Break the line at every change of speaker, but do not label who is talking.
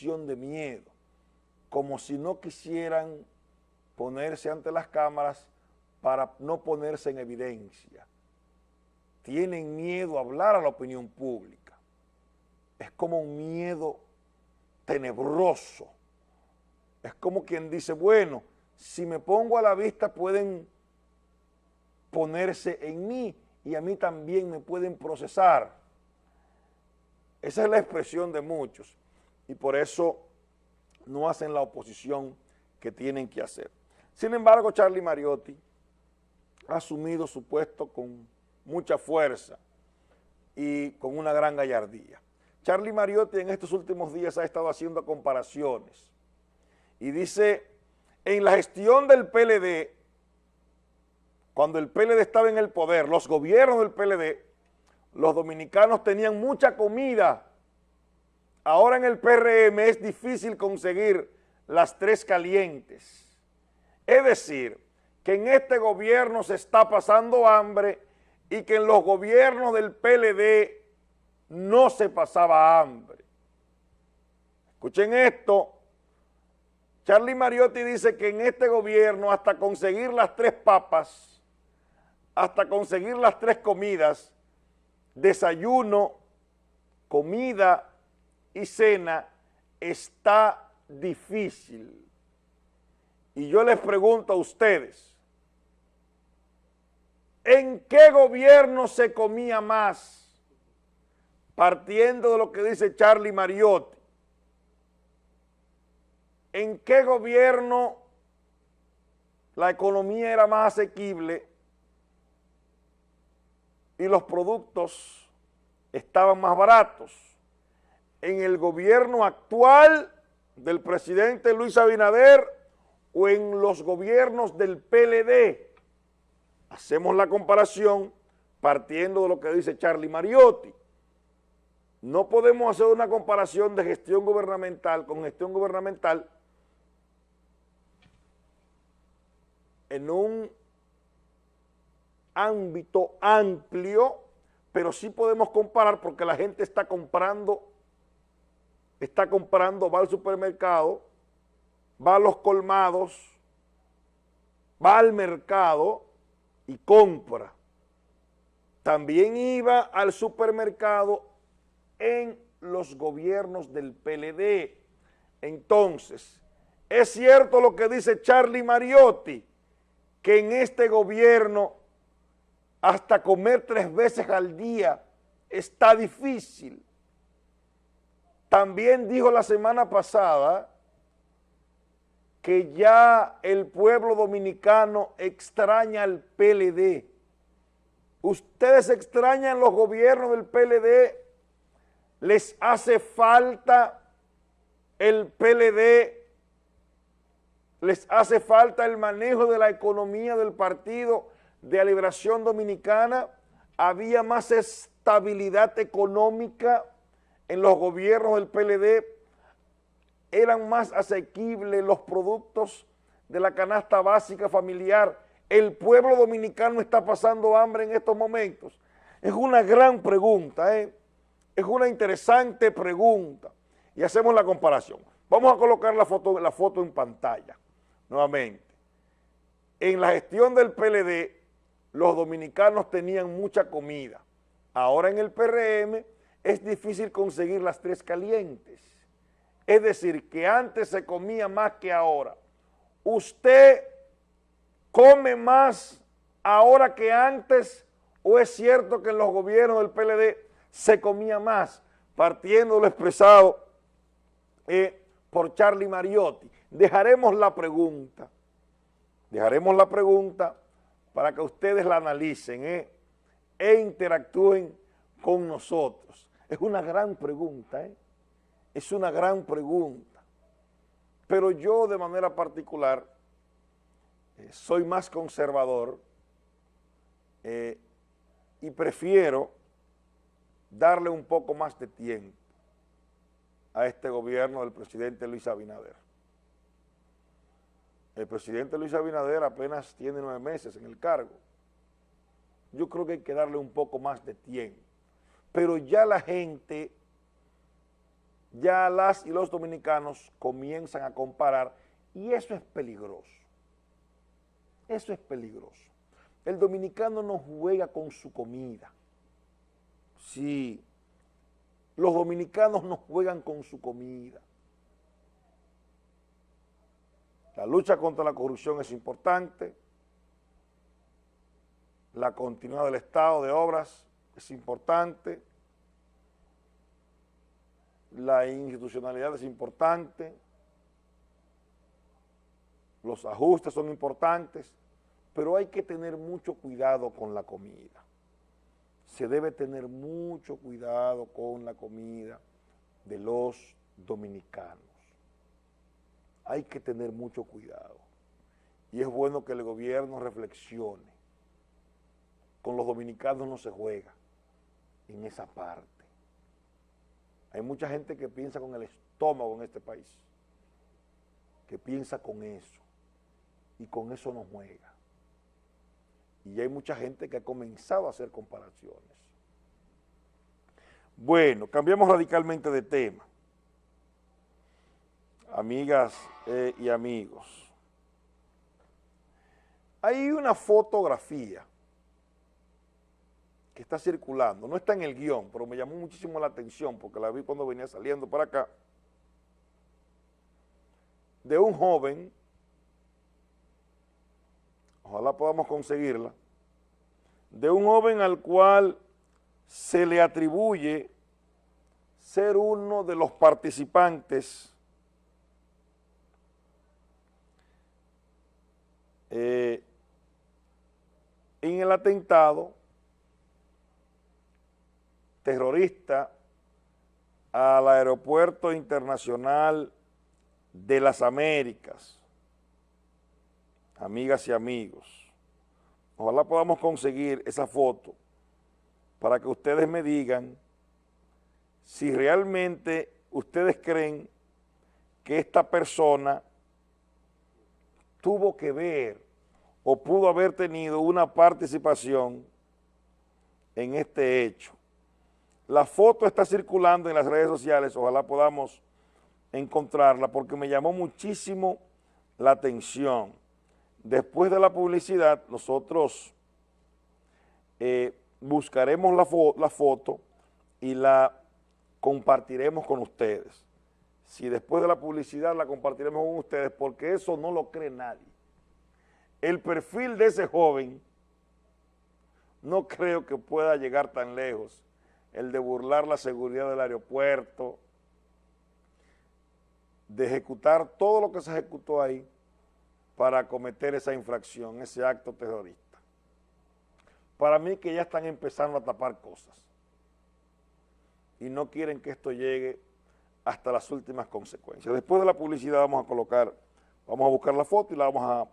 de miedo, como si no quisieran ponerse ante las cámaras para no ponerse en evidencia. Tienen miedo a hablar a la opinión pública. Es como un miedo tenebroso. Es como quien dice, bueno, si me pongo a la vista pueden ponerse en mí y a mí también me pueden procesar. Esa es la expresión de muchos y por eso no hacen la oposición que tienen que hacer. Sin embargo, Charlie Mariotti ha asumido su puesto con mucha fuerza y con una gran gallardía. Charlie Mariotti en estos últimos días ha estado haciendo comparaciones y dice, en la gestión del PLD, cuando el PLD estaba en el poder, los gobiernos del PLD, los dominicanos tenían mucha comida. Ahora en el PRM es difícil conseguir las tres calientes. Es decir, que en este gobierno se está pasando hambre y que en los gobiernos del PLD no se pasaba hambre. Escuchen esto, Charlie Mariotti dice que en este gobierno hasta conseguir las tres papas, hasta conseguir las tres comidas, desayuno, comida y cena, está difícil. Y yo les pregunto a ustedes, ¿en qué gobierno se comía más? Partiendo de lo que dice Charlie Mariotti. ¿En qué gobierno la economía era más asequible y los productos estaban más baratos? ¿En el gobierno actual del presidente Luis Abinader o en los gobiernos del PLD. Hacemos la comparación partiendo de lo que dice Charlie Mariotti. No podemos hacer una comparación de gestión gubernamental con gestión gubernamental en un ámbito amplio, pero sí podemos comparar porque la gente está comprando, está comprando, va al supermercado, va a los colmados, va al mercado y compra. También iba al supermercado en los gobiernos del PLD. Entonces, es cierto lo que dice Charlie Mariotti, que en este gobierno hasta comer tres veces al día está difícil. También dijo la semana pasada que ya el pueblo dominicano extraña al PLD. Ustedes extrañan los gobiernos del PLD, les hace falta el PLD, les hace falta el manejo de la economía del partido de la liberación dominicana, había más estabilidad económica en los gobiernos del PLD, eran más asequibles los productos de la canasta básica familiar. El pueblo dominicano está pasando hambre en estos momentos. Es una gran pregunta, ¿eh? es una interesante pregunta. Y hacemos la comparación. Vamos a colocar la foto, la foto en pantalla nuevamente. En la gestión del PLD, los dominicanos tenían mucha comida. Ahora en el PRM es difícil conseguir las tres calientes. Es decir, que antes se comía más que ahora. ¿Usted come más ahora que antes o es cierto que en los gobiernos del PLD se comía más? Partiendo de lo expresado eh, por Charlie Mariotti. Dejaremos la pregunta, dejaremos la pregunta para que ustedes la analicen eh, e interactúen con nosotros. Es una gran pregunta, ¿eh? Es una gran pregunta. Pero yo de manera particular eh, soy más conservador eh, y prefiero darle un poco más de tiempo a este gobierno del presidente Luis Abinader. El presidente Luis Abinader apenas tiene nueve meses en el cargo. Yo creo que hay que darle un poco más de tiempo. Pero ya la gente ya las y los dominicanos comienzan a comparar y eso es peligroso. Eso es peligroso. El dominicano no juega con su comida. Sí, los dominicanos no juegan con su comida. La lucha contra la corrupción es importante, la continuidad del estado de obras es importante, la institucionalidad es importante, los ajustes son importantes, pero hay que tener mucho cuidado con la comida. Se debe tener mucho cuidado con la comida de los dominicanos. Hay que tener mucho cuidado. Y es bueno que el gobierno reflexione. Con los dominicanos no se juega en esa parte. Hay mucha gente que piensa con el estómago en este país, que piensa con eso, y con eso no juega. Y hay mucha gente que ha comenzado a hacer comparaciones. Bueno, cambiamos radicalmente de tema. Amigas eh, y amigos. Hay una fotografía que está circulando, no está en el guion, pero me llamó muchísimo la atención porque la vi cuando venía saliendo para acá, de un joven, ojalá podamos conseguirla, de un joven al cual se le atribuye ser uno de los participantes eh, en el atentado terrorista al aeropuerto internacional de las Américas, amigas y amigos. Ojalá podamos conseguir esa foto para que ustedes me digan si realmente ustedes creen que esta persona tuvo que ver o pudo haber tenido una participación en este hecho. La foto está circulando en las redes sociales, ojalá podamos encontrarla porque me llamó muchísimo la atención. Después de la publicidad, nosotros eh, buscaremos la, la foto y la compartiremos con ustedes. Si después de la publicidad la compartiremos con ustedes, porque eso no lo cree nadie. El perfil de ese joven no creo que pueda llegar tan lejos el de burlar la seguridad del aeropuerto, de ejecutar todo lo que se ejecutó ahí para cometer esa infracción, ese acto terrorista. Para mí que ya están empezando a tapar cosas y no quieren que esto llegue hasta las últimas consecuencias. Después de la publicidad vamos a colocar, vamos a buscar la foto y la vamos a